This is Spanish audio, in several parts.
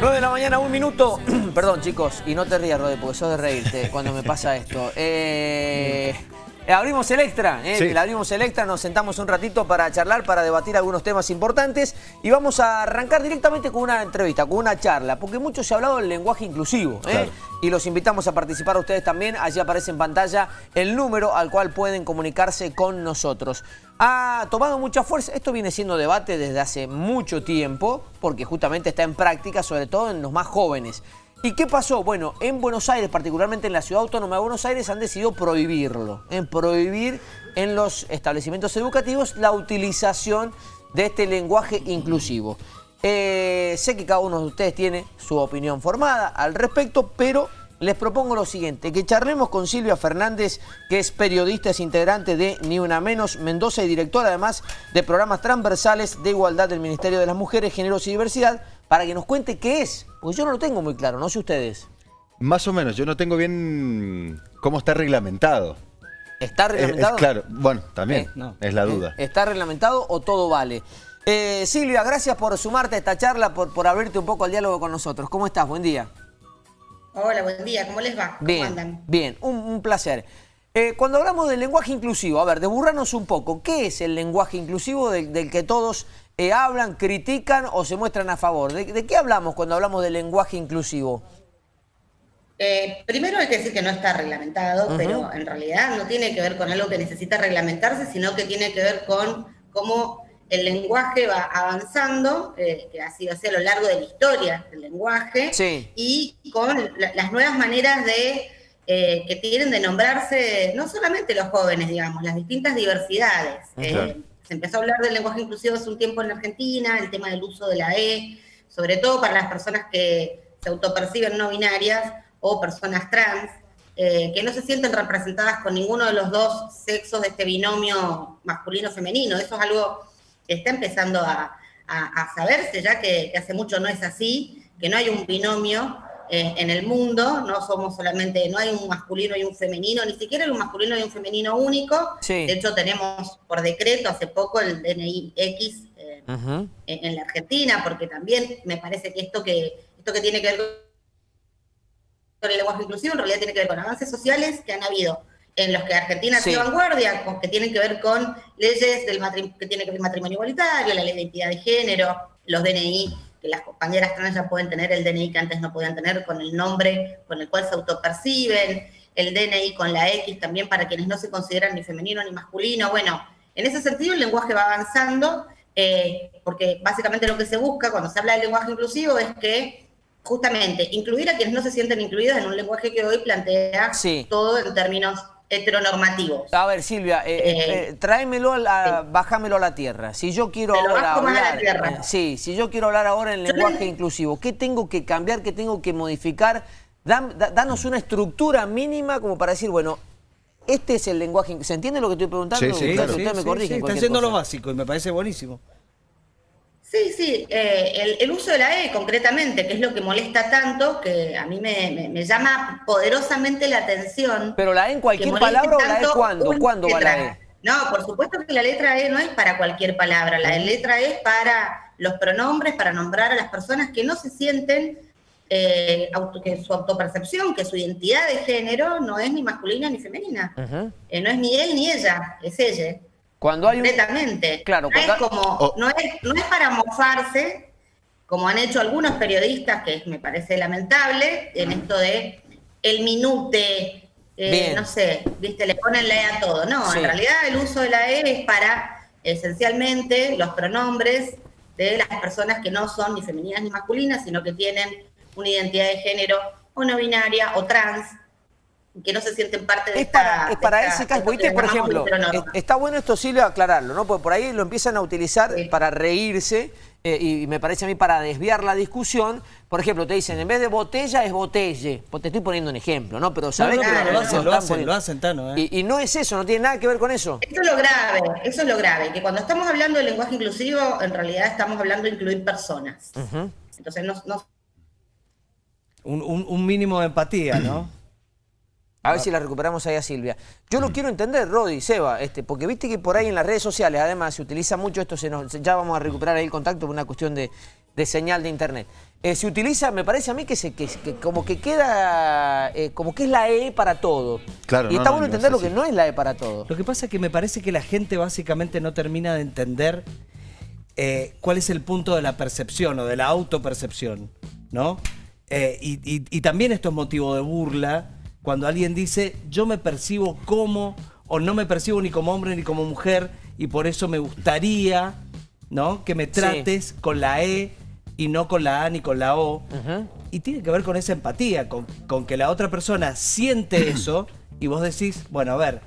9 de la mañana, un minuto. Perdón, chicos, y no te rías, Rode, porque sos de reírte cuando me pasa esto. Eh, abrimos el extra, eh, Sí. abrimos el extra, nos sentamos un ratito para charlar, para debatir algunos temas importantes y vamos a arrancar directamente con una entrevista, con una charla, porque mucho se ha hablado del lenguaje inclusivo, eh, Claro. y los invitamos a participar a ustedes también. Allí aparece en pantalla el número al cual pueden comunicarse con nosotros. Ha tomado mucha fuerza, esto viene siendo debate desde hace mucho tiempo, porque justamente está en práctica, sobre todo en los más jóvenes. ¿Y qué pasó? Bueno, en Buenos Aires, particularmente en la ciudad autónoma de Buenos Aires, han decidido prohibirlo. En prohibir en los establecimientos educativos la utilización de este lenguaje inclusivo. Eh, sé que cada uno de ustedes tiene su opinión formada al respecto, pero les propongo lo siguiente, que charlemos con Silvia Fernández, que es periodista, es integrante de Ni Una Menos Mendoza y directora además de programas transversales de igualdad del Ministerio de las Mujeres, Géneros y Diversidad, para que nos cuente qué es, porque yo no lo tengo muy claro, no sé ustedes. Más o menos, yo no tengo bien cómo está reglamentado. ¿Está Es- es reglamentado? claro, bueno, también, Eh, no. es la duda. Eh, ¿Está reglamentado o todo vale? Eh, Silvia, gracias por sumarte a esta charla, por, por abrirte un poco al diálogo con nosotros. ¿Cómo estás? Buen día. Hola, buen día, ¿cómo les va? ¿Cómo Bien, andan? bien, un, un placer. Eh, cuando hablamos del lenguaje inclusivo, a ver, deburranos un poco, ¿qué es el lenguaje inclusivo del, del que todos eh, hablan, critican o se muestran a favor? ¿De, de qué hablamos cuando hablamos del lenguaje inclusivo? Eh, primero hay que decir que no está reglamentado, pero en realidad no tiene que ver con algo que necesita reglamentarse, sino que tiene que ver con cómo el lenguaje va avanzando, eh, que ha sido así a lo largo de la historia del lenguaje, Sí. y con la- las nuevas maneras de eh, que tienen de nombrarse no solamente los jóvenes, digamos, las distintas diversidades. Eh, Claro. Se empezó a hablar del lenguaje inclusivo hace un tiempo en Argentina, el tema del uso de la E, sobre todo para las personas que se autoperciben no binarias o personas trans, eh, que no se sienten representadas con ninguno de los dos sexos de este binomio masculino-femenino. Eso es algo que está empezando a, a- saberse, ya que hace mucho no es así, que no hay un binomio eh, en el mundo, no somos solamente, no hay un masculino y un femenino, ni siquiera hay un masculino y un femenino único. Sí. De hecho, tenemos por decreto hace poco el DNI X eh, en, en la Argentina, porque también me parece que esto que, esto que tiene que ver con el lenguaje inclusivo en realidad tiene que ver con avances sociales que han habido en los que Argentina Sí. ha sido vanguardia, con- que tienen que ver con leyes del que tiene que ver matrimonio igualitario, la ley de identidad de género, los DNI, que las compañeras trans ya pueden tener el DNI que antes no podían tener con el nombre con el cual se autoperciben, el DNI con la X también para quienes no se consideran ni femenino ni masculino. Bueno, en ese sentido el lenguaje va avanzando, eh, porque básicamente lo que se busca cuando se habla del lenguaje inclusivo es que justamente incluir a quienes no se sienten incluidos en un lenguaje que hoy plantea Sí. todo en términos heteronormativos. A ver, Silvia, eh, eh, Eh, eh, tráemelo, a la, sí. bájamelo a la tierra. Si yo quiero Te lo ahora la hablar, tierra. eh, sí, si yo quiero hablar ahora en lenguaje le- inclusivo, ¿qué tengo que cambiar, qué tengo que modificar? Dan- da- danos una estructura mínima como para decir, bueno, este es el lenguaje. ¿Se entiende lo que estoy preguntando? Sí, sí, Ustedes- claro. ustedes me corrigen. está haciendo lo cosa. básico y me parece buenísimo. Sí, sí, eh, el, el uso de la E concretamente, que es lo que molesta tanto, que a mí me, me- me llama poderosamente la atención. Pero la E en cualquier palabra o la E cuándo? ¿Cuándo va la. E? No, por supuesto que la letra E no es para cualquier palabra, la letra E es para los pronombres, para nombrar a las personas que no se sienten, eh, auto- que su autopercepción, que su identidad de género no es ni masculina ni femenina. Eh, no es ni él ni ella, es ella. Cuando hay un... Completamente. Claro, no, es cuando- como, Oh. no, es, no es para mofarse, como han hecho algunos periodistas, que me parece lamentable, en esto de el minute, eh, no sé, viste, le ponen la E a todo. No, Sí. en realidad el uso de la E es para esencialmente los pronombres de las personas que no son ni femeninas ni masculinas, sino que tienen una identidad de género o no binaria o trans, que no se sienten parte de Es esta... para, es de para esta- caso, que por ejemplo, es- está bueno esto, Silvia, aclararlo, ¿no? Porque por ahí lo empiezan a utilizar Sí. para reírse eh, y me parece a mí para desviar la discusión. Por ejemplo, te dicen, en vez de botella es botelle. Pues te estoy poniendo un ejemplo, ¿no? Pero sabés no, que pero lo hacen, lo hacen, lo hacen, Tano, ¿eh? Y, y no es eso, no tiene nada que ver con eso. Eso es lo grave, eso es lo grave, que cuando estamos hablando de lenguaje inclusivo, en realidad estamos hablando de incluir personas. Entonces, no, no- Un, un- un mínimo de empatía, ¿no? A ver si la recuperamos ahí a Silvia. Yo lo quiero entender, Rodi, Seba, este, porque viste que por ahí en las redes sociales, además, se utiliza mucho esto, se nos, ya vamos a recuperar ahí el contacto por una cuestión de, de señal de internet. Eh, se utiliza, me parece a mí que, se, que, que como que queda, eh, como que es la E para todo. Claro, y no, está no, bueno no entender lo que no es la E para todo. Lo que pasa es que me parece que la gente básicamente no termina de entender eh, cuál es el punto de la percepción o de la autopercepción, ¿no? Eh, y, y- y también esto es motivo de burla cuando alguien dice yo me percibo como o no me percibo ni como hombre ni como mujer y por eso me gustaría, ¿no? Que me trates con la E y no con la A ni con la O. Y tiene que ver con esa empatía, con, con que la otra persona siente eso y vos decís, bueno, a ver,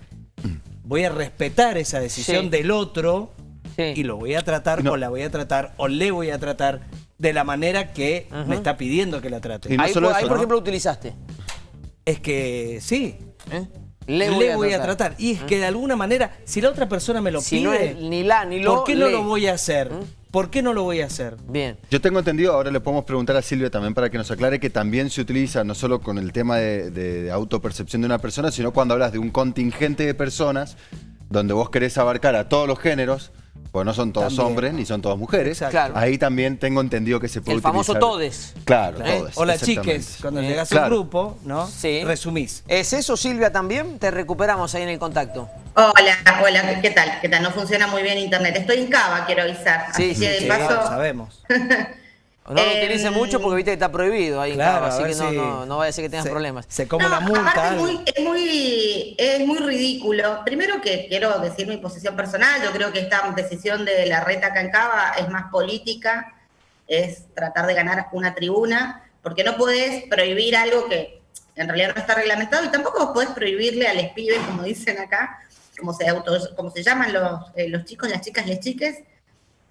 voy a respetar esa decisión Sí. del otro Sí. y lo voy a tratar No. o la voy a tratar o le voy a tratar de la manera que me está pidiendo que la trate. Y no ahí, solo por- ahí, eso, por ¿no? ejemplo, utilizaste. Es que sí, ¿eh? le, voy, a tratar. Y es que de alguna manera, si la otra persona me lo Si pide, no es ni la ni lo, ¿por qué no le. lo voy a hacer? ¿Por qué no lo voy a hacer? Bien. Yo tengo entendido, ahora le podemos preguntar a Silvia también para que nos aclare que también se utiliza no solo con el tema de, de- de autopercepción de una persona, sino cuando hablas de un contingente de personas donde vos querés abarcar a todos los géneros, pues no son todos También. hombres ni son todas mujeres. Claro. Ahí también tengo entendido que se puede El famoso utilizar- todes. Claro, ¿Eh? todes. Hola exactamente. chiques, cuando Eh, llegas claro. al grupo, ¿no? Sí. Resumís. ¿Es eso, Silvia, también? Te recuperamos ahí en el contacto. Hola, hola, ¿qué tal? ¿Qué tal? No funciona muy bien internet. Estoy en Cava, quiero avisar. Sí, Así sí, que de sí, paso, claro, sabemos. No lo Eh, utilice mucho porque viste que está prohibido ahí en Claro, Cava, a así que no, si no, no vaya a ser que tengas se- problemas. Se come No, la multa. aparte es muy, es, muy, es muy ridículo. Primero que quiero decir mi posición personal, yo creo que esta decisión de la reta acá en Cava es más política, es tratar de ganar una tribuna, porque no podés prohibir algo que en realidad no está reglamentado y tampoco vos podés prohibirle a los pibes, como dicen acá, como se, auto, como se llaman los, eh, los chicos, las chicas, les chiques,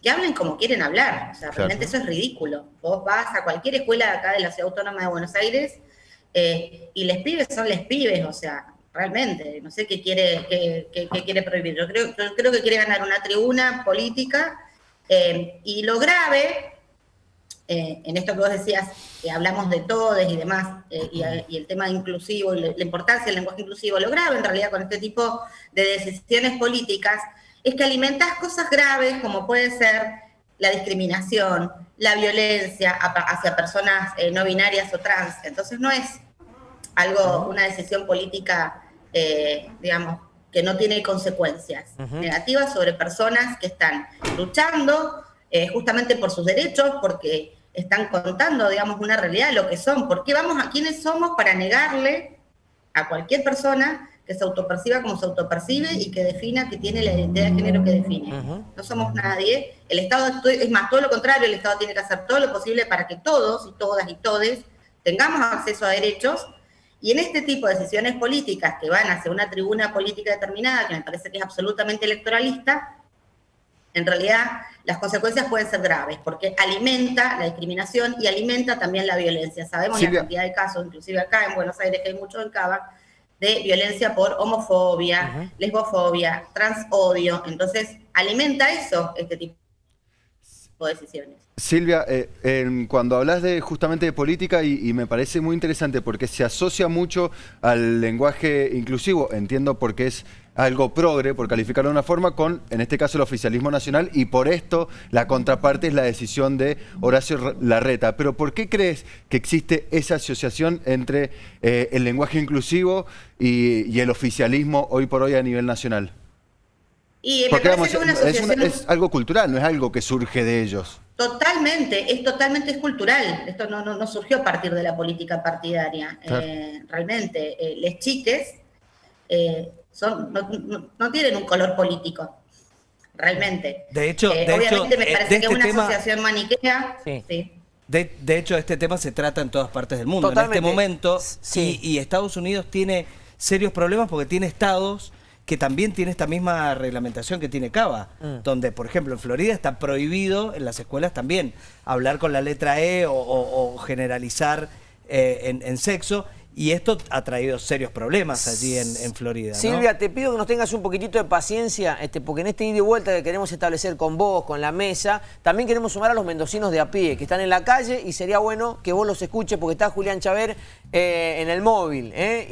que hablen como quieren hablar. O sea, Claro. realmente eso es ridículo. Vos vas a cualquier escuela de acá de la Ciudad Autónoma de Buenos Aires eh, y les pibes son les pibes, o sea, realmente, no sé qué quiere, qué, qué- qué quiere prohibir. Yo creo, yo creo que quiere ganar una tribuna política eh, y lo grave, eh, en esto que vos decías, que hablamos de todos y demás, y, y el tema inclusivo y la importancia del lenguaje inclusivo, lo grave en realidad con este tipo de decisiones políticas es que alimentas cosas graves como puede ser la discriminación, la violencia hacia personas eh, no binarias o trans. Entonces no es algo, una decisión política, eh, digamos, que no tiene consecuencias negativas sobre personas que están luchando eh, justamente por sus derechos, porque están contando, digamos, una realidad, lo que son. ¿Por qué vamos a quiénes somos para negarle a cualquier persona que se autoperciba como se autopercibe y que defina que tiene la identidad de género que define? No somos nadie. El Estado, es más, todo lo contrario, el Estado tiene que hacer todo lo posible para que todos y todas y todes tengamos acceso a derechos y en este tipo de decisiones políticas que van hacia una tribuna política determinada, que me parece que es absolutamente electoralista, en realidad las consecuencias pueden ser graves, porque alimenta la discriminación y alimenta también la violencia. Sabemos Silvia. la cantidad de casos, inclusive acá en Buenos Aires, que hay mucho en Cava, de violencia por homofobia, lesbofobia, transodio. Entonces, alimenta eso, este tipo de decisiones. Silvia, eh, en- cuando hablas de justamente de política y, y me parece muy interesante porque se asocia mucho al lenguaje inclusivo, entiendo porque es algo progre, por calificarlo de una forma, con, en este caso, el oficialismo nacional y por esto la contraparte es la decisión de Horacio Larreta. Pero ¿por qué crees que existe esa asociación entre eh, el lenguaje inclusivo y, y el oficialismo hoy por hoy a nivel nacional? Y Porque vamos, que es una es, una- es algo cultural, no es algo que surge de ellos. Totalmente, es totalmente es cultural. Esto no, no, no surgió a partir de la política partidaria. Claro. Eh, realmente, eh, les chiques eh, son, no, no- tienen un color político. Realmente. De hecho- Eh, de obviamente hecho, me eh, parece de que es este una tema- asociación maniquea. Sí. sí. De, de hecho, este tema se trata en todas partes del mundo Totalmente. en este momento. Sí. Y, y Estados Unidos tiene serios problemas porque tiene estados que también tiene esta misma reglamentación que tiene Cava, Mm. donde, por ejemplo, en Florida está prohibido en las escuelas también hablar con la letra E o, o- o generalizar eh, en, en sexo. Y esto ha traído serios problemas allí en, Florida. Silvia, te pido que nos tengas un poquitito de paciencia, este, porque en este ida y vuelta que queremos establecer con vos, con la mesa, también queremos sumar a los mendocinos de a pie, que están en la calle, y sería bueno que vos los escuches, porque está Julián Chaver eh, en el móvil. ¿eh?